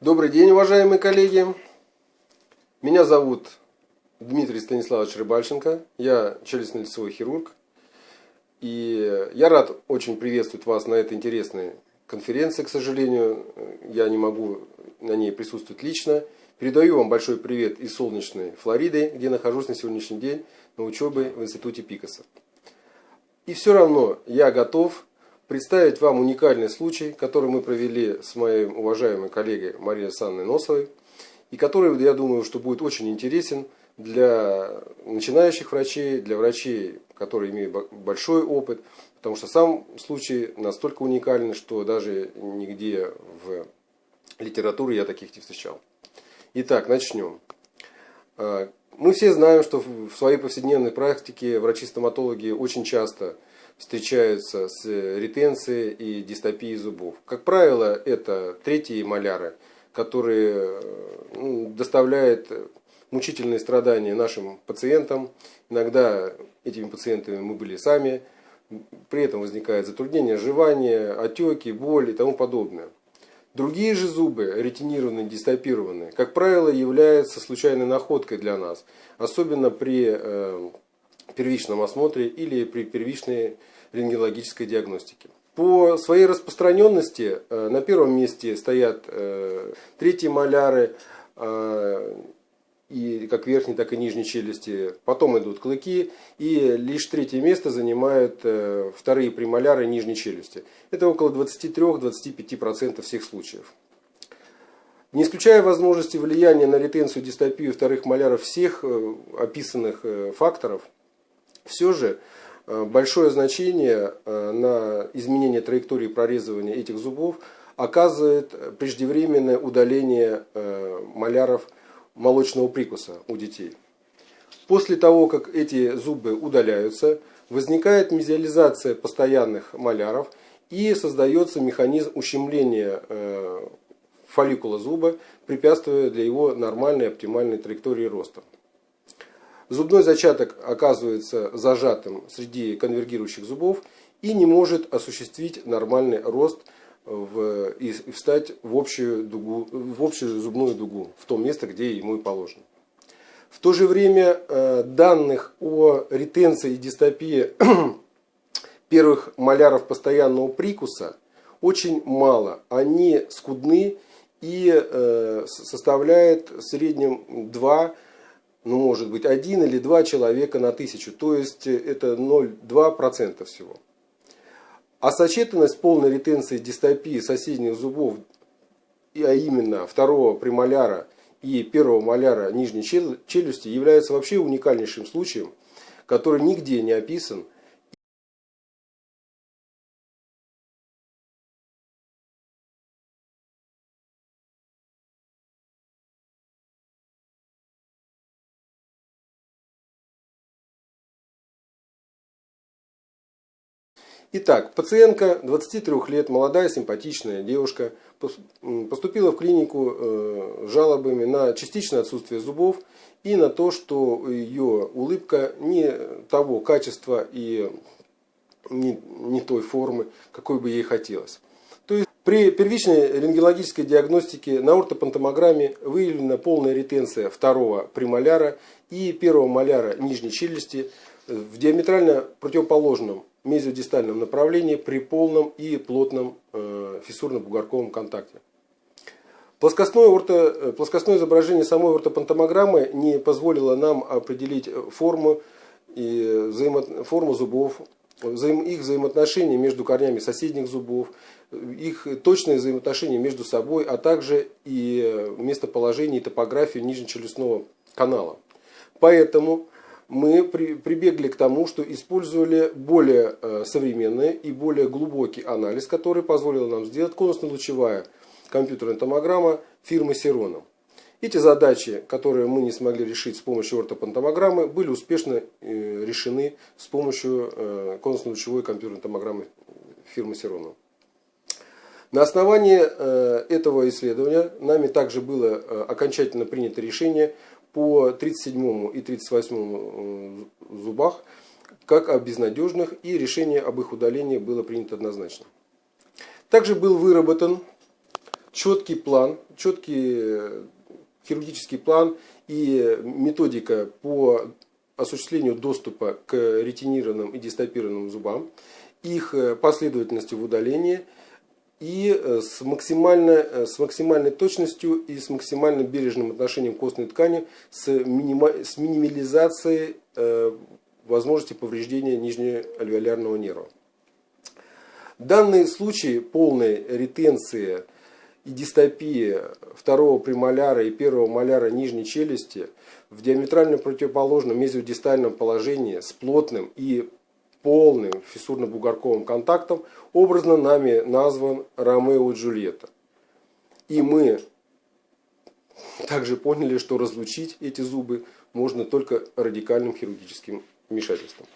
Добрый день, уважаемые коллеги. Меня зовут Дмитрий Станиславович Рыбальченко. Я челюстно-лицевой хирург. И я рад очень приветствовать вас на этой интересной конференции. К сожалению, я не могу на ней присутствовать лично. Передаю вам большой привет из солнечной Флориды, где нахожусь на сегодняшний день на учебе в Институте Пикаса. И все равно я готов представить вам уникальный случай, который мы провели с моим уважаемой коллегой Марией Александровной Носовой, и который, я думаю, что будет очень интересен для начинающих врачей, для врачей, которые имеют большой опыт, потому что сам случай настолько уникальный, что даже нигде в литературе я таких не встречал. Итак, начнем. А, мы все знаем, что в своей повседневной практике врачи-стоматологи очень часто встречаются с ретенцией и дистопией зубов. Как правило, это третьи маляры, которые ну, доставляют мучительные страдания нашим пациентам. Иногда этими пациентами мы были сами. При этом возникает затруднение жевания, отеки, боль и тому подобное. Другие же зубы, ретинированные, дистопированные, как правило, являются случайной находкой для нас. Особенно при э, первичном осмотре или при первичной рентгенологической диагностике. По своей распространенности э, на первом месте стоят э, третьи маляры, э, и как верхней, так и нижней челюсти. Потом идут клыки, и лишь третье место занимают вторые премоляры нижней челюсти. Это около 23-25% всех случаев. Не исключая возможности влияния на ретенцию, дистопию вторых маляров всех описанных факторов, все же Э, большое значение э, на изменение траектории прорезывания этих зубов оказывает преждевременное удаление э, маляров молочного прикуса у детей. После того, как эти зубы удаляются, возникает мезиализация постоянных маляров и создается механизм ущемления фолликула зуба, препятствуя для его нормальной оптимальной траектории роста. Зубной зачаток оказывается зажатым среди конвергирующих зубов и не может осуществить нормальный рост в, и встать в общую, дугу, в общую зубную дугу, в том место, где ему и положено. В то же время э, данных о ретенции и дистопии первых маляров постоянного прикуса очень мало. Они скудны и э, составляют в среднем 2 ну, может быть, один или два человека на тысячу, то есть э, это 0,2% всего. А сочетанность полной ретенции дистопии соседних зубов, а именно второго премоляра и первого моляра нижней челюсти, является вообще уникальнейшим случаем, который нигде не описан Итак, пациентка 23 лет, молодая, симпатичная девушка, поступила в клинику э, с жалобами на частичное отсутствие зубов и на то, что ее улыбка не того качества и не, не той формы, какой бы ей хотелось. То есть при первичной рентгенологической диагностике на ортопантомограмме выявлена полная ретенция второго премоляра и первого моляра нижней челюсти в диаметрально противоположном мезиодистальном направлении при полном и плотном э, фиссурно-бугорковом контакте. Плоскостное, орто, э, плоскостное изображение самой ортопантомограммы не позволило нам определить форму, и взаимо, форму зубов, взаим, их взаимоотношения между корнями соседних зубов, их точные взаимоотношения между собой, а также и местоположение и топографию нижнечелюстного канала. Поэтому мы при, прибегли к тому, что использовали более э, современный и более глубокий анализ, который позволил нам сделать конусно-лучевая компьютерная томограмма фирмы Сирона. Эти задачи, которые мы не смогли решить с помощью ортопантомограммы, были успешно э, решены с помощью э, конусно-лучевой компьютерной томограммы фирмы Сирона. На основании этого исследования нами также было окончательно принято решение по 37 и 38 э, зубах как о безнадежных, и решение об их удалении было принято однозначно. Также был выработан четкий план, четкий хирургический план и методика по осуществлению доступа к ретинированным и дистопированным зубам, их последовательности в удалении и с максимальной, с максимальной точностью и с максимально бережным отношением к костной ткани, с, минима, с минимализацией э, возможности повреждения нижнеальвеолярного нерва. Данные случаи полной ретенции и дистопии второго премоляра и первого моляра нижней челюсти в диаметрально противоположном мезиодистальном положении с плотным и полным фиссурно-бугорковым контактом образно нами назван Ромео и Джульетта. И мы также поняли, что разлучить эти зубы можно только радикальным хирургическим вмешательством.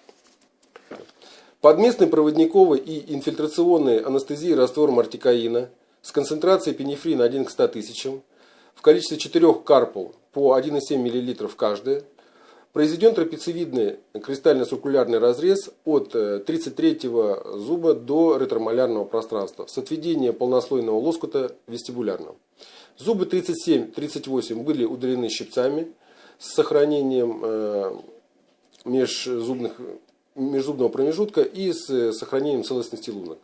Под местной проводниковой и инфильтрационной анестезией раствором артикаина с концентрацией пенифрина 1 к 100 тысячам в количестве 4 карпул по 1,7 мл каждая произведен трапециевидный кристально-циркулярный разрез от 33 э, зуба до ретромолярного пространства с отведением полнослойного лоскута вестибулярного. Зубы 37-38 были удалены щипцами с сохранением э, межзубных, межзубного промежутка и с сохранением целостности лунок.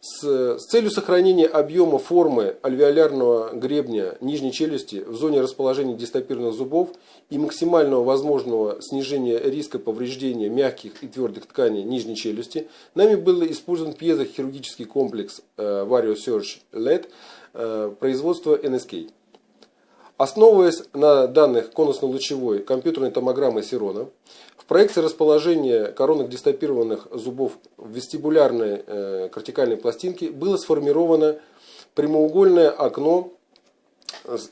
С, с целью сохранения объема формы альвеолярного гребня нижней челюсти в зоне расположения дистопирных зубов и максимального возможного снижения риска повреждения мягких и твердых тканей нижней челюсти, нами был использован пьезохирургический комплекс э, Vario Surge LED э, производства NSK. Основываясь на данных конусно-лучевой компьютерной томограммы Сирона, в проекции расположения коронных дистопированных зубов в вестибулярной э, кортикальной пластинке было сформировано прямоугольное окно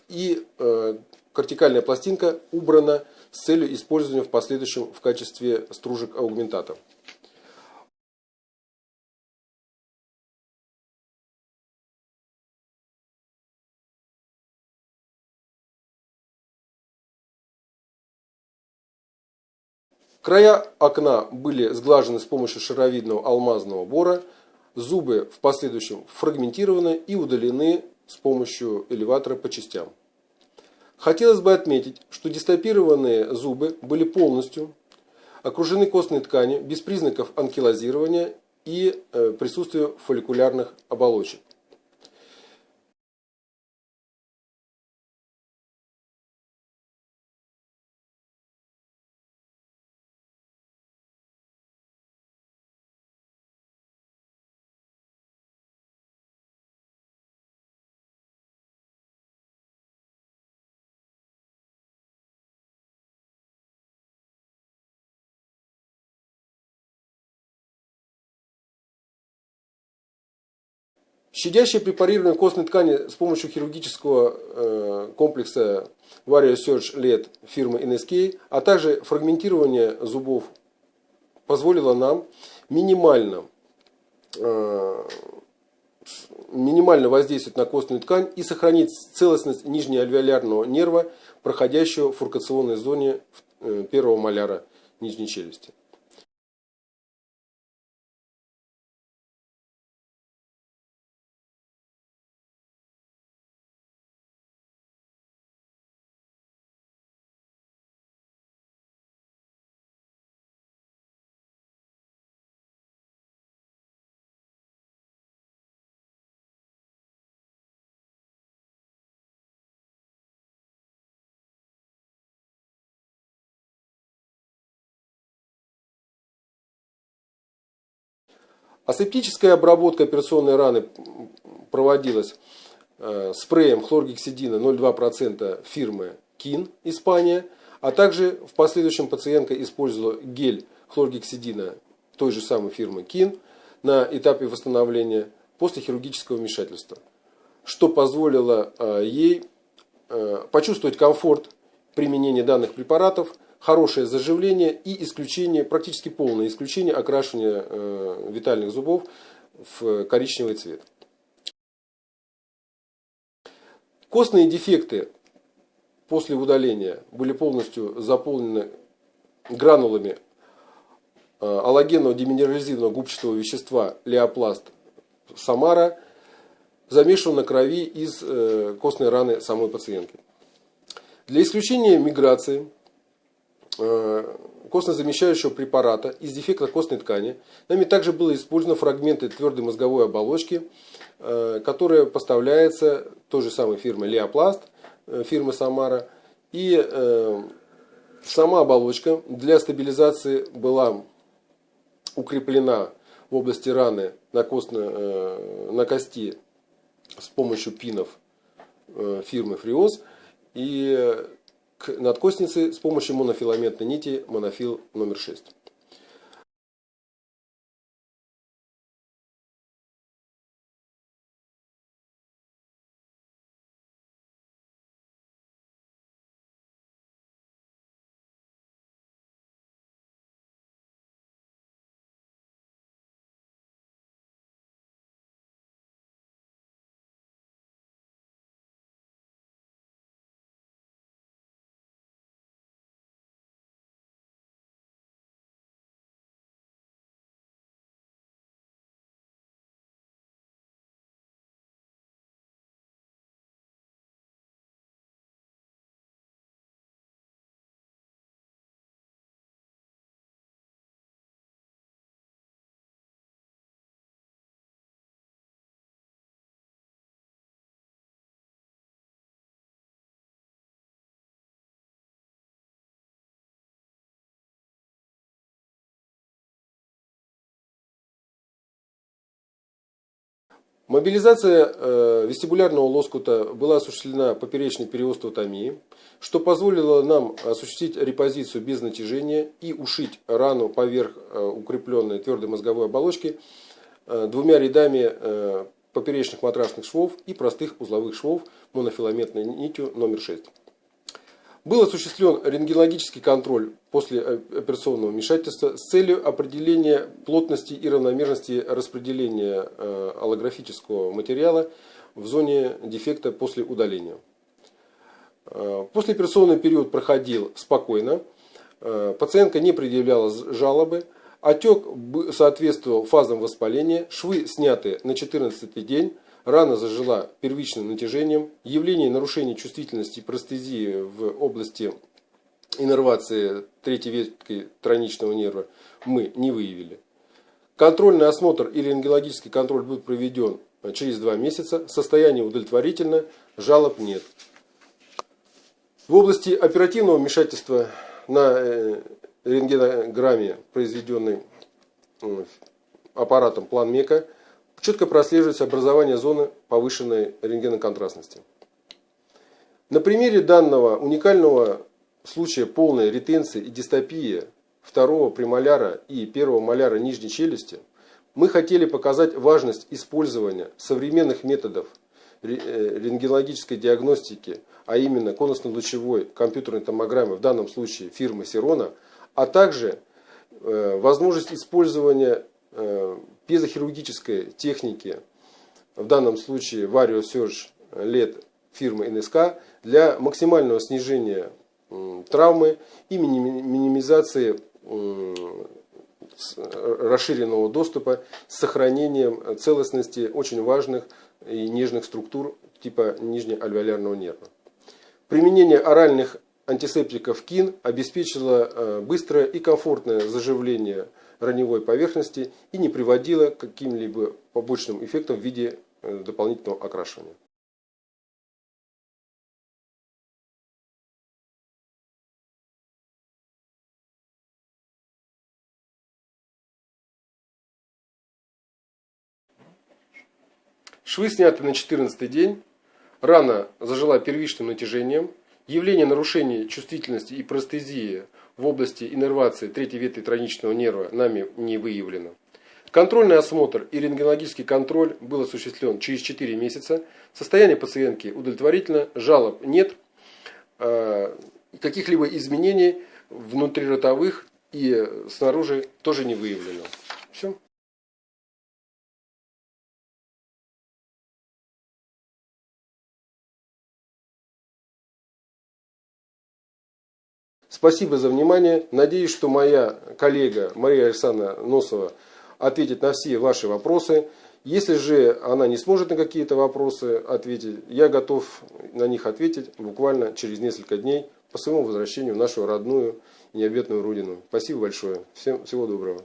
и э, кортикальная пластинка убрана с целью использования в последующем в качестве стружек аугментата. Края окна были сглажены с помощью шаровидного алмазного бора, зубы в последующем фрагментированы и удалены с помощью элеватора по частям. Хотелось бы отметить, что дистопированные зубы были полностью окружены костной тканью без признаков анкилозирования и э, присутствия фолликулярных оболочек. Щадящее препарирование костной ткани с помощью хирургического э, комплекса Vario Surge LED фирмы NSK, а также фрагментирование зубов позволило нам минимально, э, минимально воздействовать на костную ткань и сохранить целостность нижнеальвеолярного нерва, проходящего в фуркационной зоне э, первого маляра нижней челюсти. Асептическая обработка операционной раны проводилась э, спреем хлоргексидина 0,2% фирмы КИН, Испания, а также в последующем пациентка использовала гель хлоргексидина той же самой фирмы КИН на этапе восстановления после хирургического вмешательства, что позволило ей почувствовать комфорт применения данных препаратов, хорошее заживление и исключение, практически полное исключение окрашивания витальных зубов в коричневый цвет. Костные дефекты после удаления были полностью заполнены гранулами э, аллогенного деминерализированного губчатого вещества леопласт Самара, замешанного на крови из э, костной раны самой пациентки. Для исключения миграции э, костно-замещающего препарата из дефекта костной ткани нами также было использовано фрагменты твердой мозговой оболочки, которая поставляется той же самой фирмой Леопласт, фирмы Самара. И Сама оболочка для стабилизации была укреплена в области раны на, костно, э, на кости с помощью пинов э, фирмы Фриоз и к надкостнице с помощью монофиламентной нити монофил номер 6. Мобилизация э, вестибулярного лоскута была осуществлена поперечной периостеотомией, что позволило нам осуществить репозицию без натяжения и ушить рану поверх э, укрепленной твердой мозговой оболочки э, двумя рядами поперечных матрасных швов и простых узловых швов монофиламентной нитью номер 6. Был осуществлен рентгенологический контроль после операционного вмешательства с целью определения плотности и равномерности распределения э, аллографического материала в зоне дефекта после удаления. Э, послеоперационный период проходил спокойно, э, пациентка не предъявляла жалобы, отек соответствовал фазам воспаления, швы сняты на 14 день, Рана зажила первичным натяжением. Явление нарушения чувствительности простезии в области иннервации третьей ветки тройничного нерва мы не выявили. Контрольный осмотр или рентгенологический контроль будет проведен через два месяца. Состояние удовлетворительно, жалоб нет. В области оперативного вмешательства на э, рентгенограмме, произведенной э, аппаратом план МЕКа, четко прослеживается образование зоны повышенной рентгеноконтрастности. На примере данного уникального случая полной ретенции и дистопии второго премоляра и первого моляра нижней челюсти мы хотели показать важность использования современных методов э, рентгенологической диагностики, а именно конусно-лучевой компьютерной томограммы, в данном случае фирмы Сирона, а также э, возможность использования э, пьезохирургической техники, в данном случае Vario Surge LED фирмы НСК, для максимального снижения травмы и минимизации расширенного доступа с сохранением целостности очень важных и нежных структур типа нижнеальвеолярного нерва. Применение оральных антисептиков КИН обеспечило э, быстрое и комфортное заживление раневой поверхности и не приводило к каким-либо побочным эффектам в виде э, дополнительного окрашивания. Швы сняты на 14 день, рана зажила первичным натяжением Явление нарушений чувствительности и простезии в области иннервации третьей ветви тройничного нерва нами не выявлено. Контрольный осмотр и рентгенологический контроль был осуществлен через 4 месяца. Состояние пациентки удовлетворительно, жалоб нет, э, каких-либо изменений внутриротовых и снаружи тоже не выявлено. Спасибо за внимание. Надеюсь, что моя коллега Мария Александровна Носова ответит на все ваши вопросы. Если же она не сможет на какие-то вопросы ответить, я готов на них ответить буквально через несколько дней по своему возвращению в нашу родную необъятную родину. Спасибо большое. Всем всего доброго.